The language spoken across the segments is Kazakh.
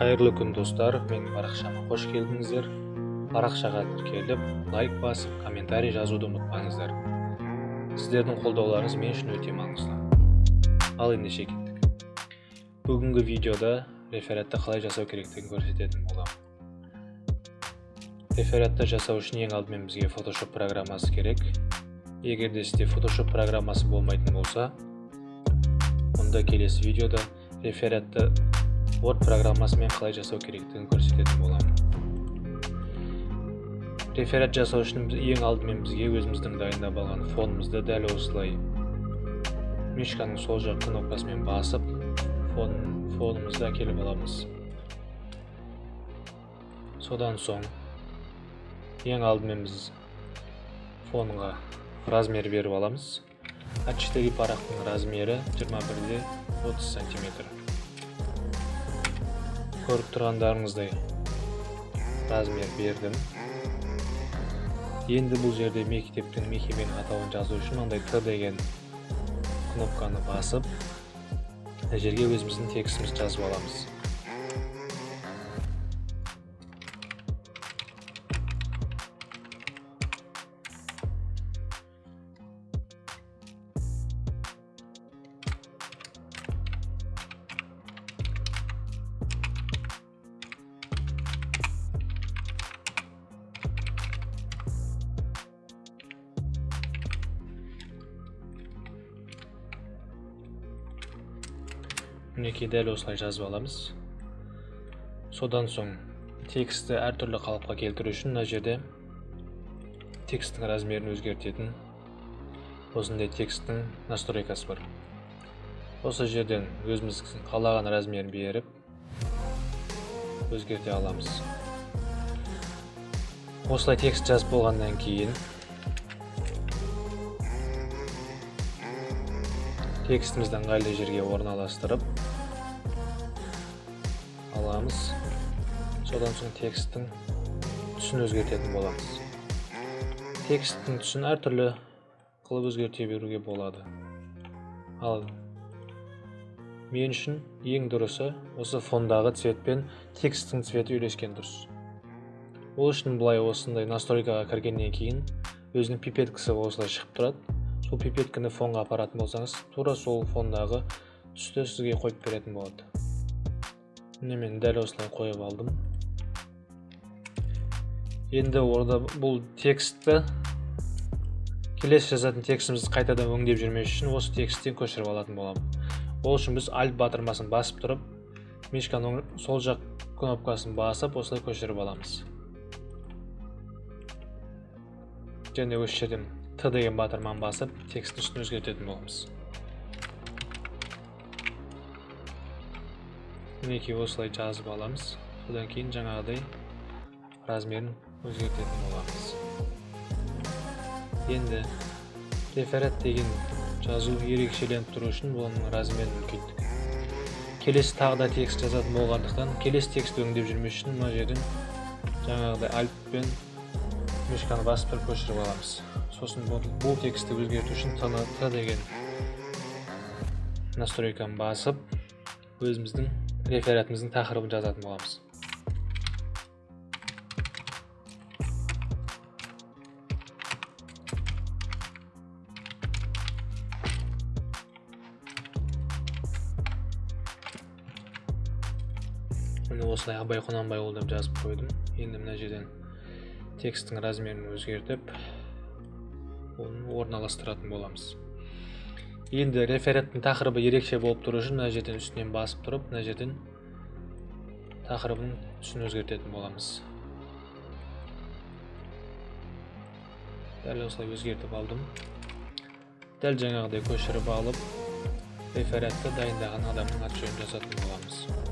қайырлы күн достар. Менің парақшама қош келдіңіздер. Парақшаға тіркеліп лайк басып комментарий жазуды ұмытпаңыздар. Сіздердің қолдауларыңыз мен үшін өте маңызды. Ал ендеше кеттік. Бүгінгі видеода рефератты қалай жасау керектігін көрсететін боламын. Рефератты жасау үшін ең алдымен бізге photoshop программасы керек. Егер де сізде photoshop программасы болмайтын болса онда келесі видеода рефератты word программасымен қалай жасау керектігін көрсететін боламын. Реферат жасау үшін ең алдымен бізге өзіміздің дайындап алған фонымызды дәл осылай мишканың сол жақ кнопкасымен басып фон, фонымызды әкеліп аламыз. Содан соң ең алдымен біз фонға размер беріп аламыз. А4 парақтың размері 21 де 30 сантиметр. Көріп тұрғандарыңыздай размер бердім енді бұл жерде мектептің мекеменің атауын жазу үшін мынандай т деген кнопканы басып жерге өзіміздің текстімізді жазып аламыз мінекей дәл осылай жазып аламыз. Содан соң текстті әртүрлі қалыпқа келтіру үшін мына жерде тексттің размерін өзгертетін осындай тексттің настройкасы бар. Осы жерден өзіміз қалаған размерін беріп өзгерте аламыз. Осылай текст жазып болғаннан кейін текстімізді ыңғайлы жерге орналастырып аламыз содан соң тексттің түсін өзгертетін боламыз тексттің түсін әртүрлі қылып өзгерте беруге болады ал мен үшін ең дұрысы осы фондағы цвет пен тексттің цветі үйлескен дұрыс. Ол үшін былай осындай настройкаға кіргеннен кейін өзінің пипеткасы осылай шығып тұрады. Сол пипетканы фонға апаратын болсаңыз тура сол фондағы түсті сізге қойып беретін болады. Міне мен дәл осылай қойып алдым. Енді орда бұл текстті келесі жазатын текстімізді қайтадан өңдеп жүрмес үшін осы тексттен көшіріп алатын боламын. Ол үшін біз альт батырмасын басып тұрып мишканың сол жақ кнопкасын басып осылай көшіріп аламыз. Және осы жерден т деген батырманы басып текст түсін өзгертетін боламыз. Мінекей осылай жазып аламыз содан кейін жаңағыдай размерін өзгертетін боламыз енді реферат деген жазу ерекшеленіп тұру үшін оның размерін үлкейттік келесі тағы да текст жазатын болғандықтан келесі текстті өңдеп жүрмес үшін мына жерден жаңағыдай альтпен мишканы басып тұрып көшіріп аламыз сосын бұл текстті өзгерту үшін т деген настройканы басып өзіміздің рефератымыздың тақырыбын жазатын боламыз міне осылай абай құнанбайұлы деп жазып қойдым енді мына жерден тексттің размерін өзгертіп оны орналастыратын боламыз енді рефераттың тақырыбы ерекше болып тұру үшін мына жерден үстінен басып тұрып мына жерден тақырыбын түсін өзгертетін боламыз. Дәл осылай өзгертіп алдым. Дәл жаңағыдай көшіріп алып рефератты дайындаған адамның аты жөнін жазатын боламыз.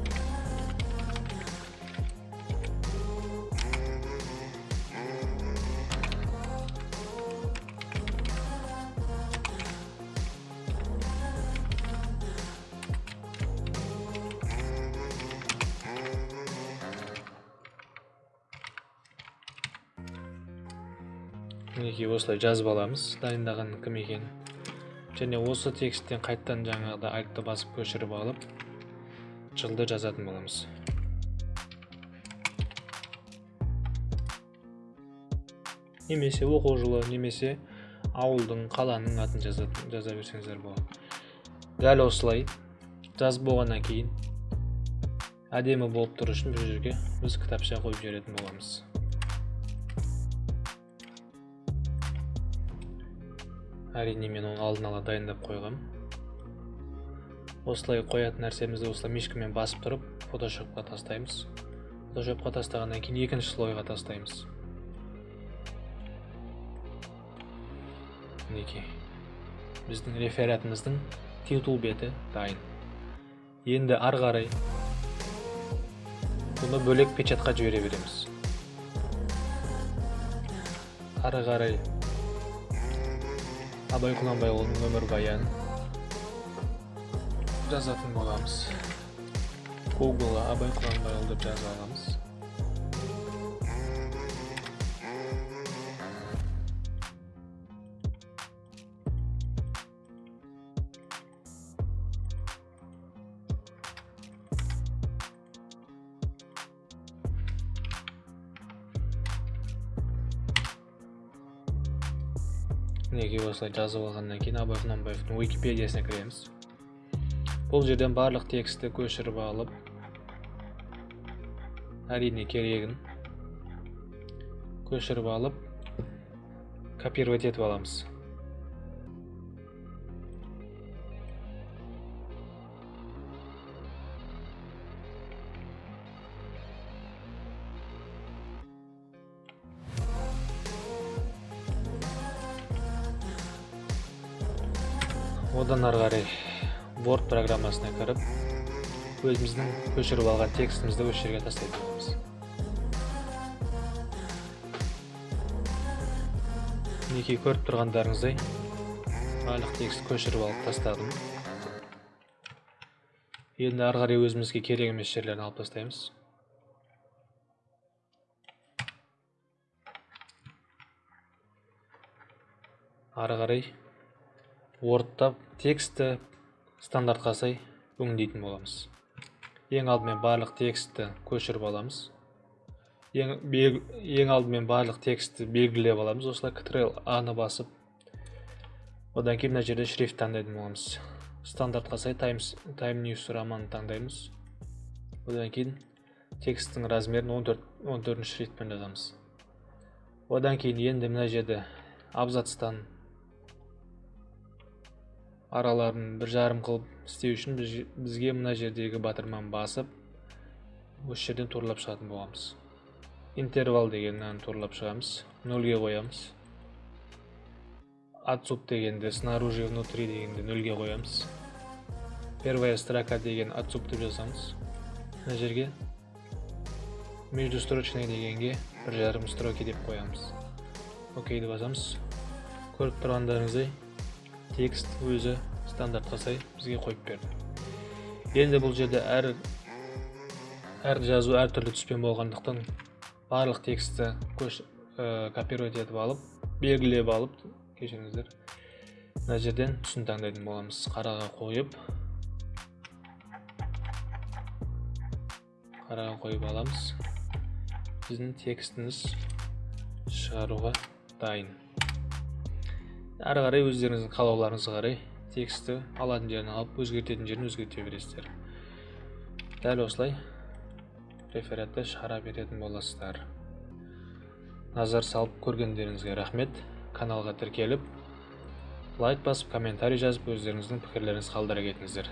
мінекей осылай жазып аламыз дайындаған кім екенін және осы тексттен қайтадан жаңағыда альтты басып көшіріп алып жылды жазатын боламыз. Немесе оқу жылы немесе ауылдың қаланың атын жазатын, жаза берсеңіздер болады. Дәл осылай жазып болғаннан кейін әдемі болып тұру үшін бұл жерге біз кітапша қойып жіберетін боламыз. Әрине мен оны алдын ала дайындап қойғам. Осылай қоятын нәрсемізді осылай мишкамен басып тұрып фотошопқа тастаймыз. Фотошопқа тастағаннан кейін екінші слойға тастаймыз. Мінекей біздің рефератымыздың титул беті дайын. Енді ары қарай бұны бөлек печатқа жібере береміз. Ары қарай абай құнанбайұлының өмірбаянын жазатын боламыз гуглға абай құнанбайұлы деп жазып аламыз мінекей осылай жазып алғаннан кейін абай құнанбаевтың википедиясына кіреміз бұл жерден барлық текстті көшіріп алып әрине керегін көшіріп алып копировать етіп аламыз одан ары қарай word программасына кіріп өзіміздің көшіріп алған текстімізді осы жерге тастайтын боламыз. Мінекей көріп тұрғандарыңыздай барлық текст көшіріп алып тастадым. Енді ары қарай өзімізге керек емес жерлерін алып тастаймыз. Ары қарай wordта текстті стандартқа сай өңдейтін боламыз. Ең алдымен барлық текстті көшіріп аламыз. Ең, ең алдымен барлық текстті белгілеп аламыз. Осылай ctrl а ны басып. Одан кейін мына жерде шрифт таңдайтын боламыз. Стандартқа сай таймс тайм ньюс романын таңдаймыз. Одан кейін тексттің размерін 14 14 шрифтпен жазамыз. Одан кейін енді мына жерде абзацтан араларын бір жарым қылып істеу үшін біз, бізге мына жердегі батырманы басып осы жерден туралап шығатын боламыз. Интервал дегеннен туралап шығамыз нөлге қоямыз. Отсюд дегенді снаружи внутри дегенді нөлге қоямыз. Первая строка деген отсюд деп жазамыз. Мына жерге. Междустрочный дегенге бір жарым строки деп қоямыз. Окейді басамыз көріп тұрғандарыңыздай текст өзі стандартқа сай бізге қойып берді. Енді бұл жерде әр әр жазу әртүрлі түспен болғандықтан барлық текстті көш ә, копировать етіп алып белгілеп алып кешіріңіздер. Мына жерден түсін таңдайтын боламыз. Қараға қойып қараға қойып аламыз. Біздің текстіміз шығаруға дайын. Ары қарай өздеріңіздің қалауларыңызға қарай текстті алатын жерін алып өзгертетін жерін өзгерте бересіздер. Дәл осылай рефератты шығара беретін боласыздар. Назар салып көргендеріңізге рахмет. Каналға тіркеліп лайк басып комментарий жазып өздеріңіздің пікірлеріңізді қалдыра кетіңіздер.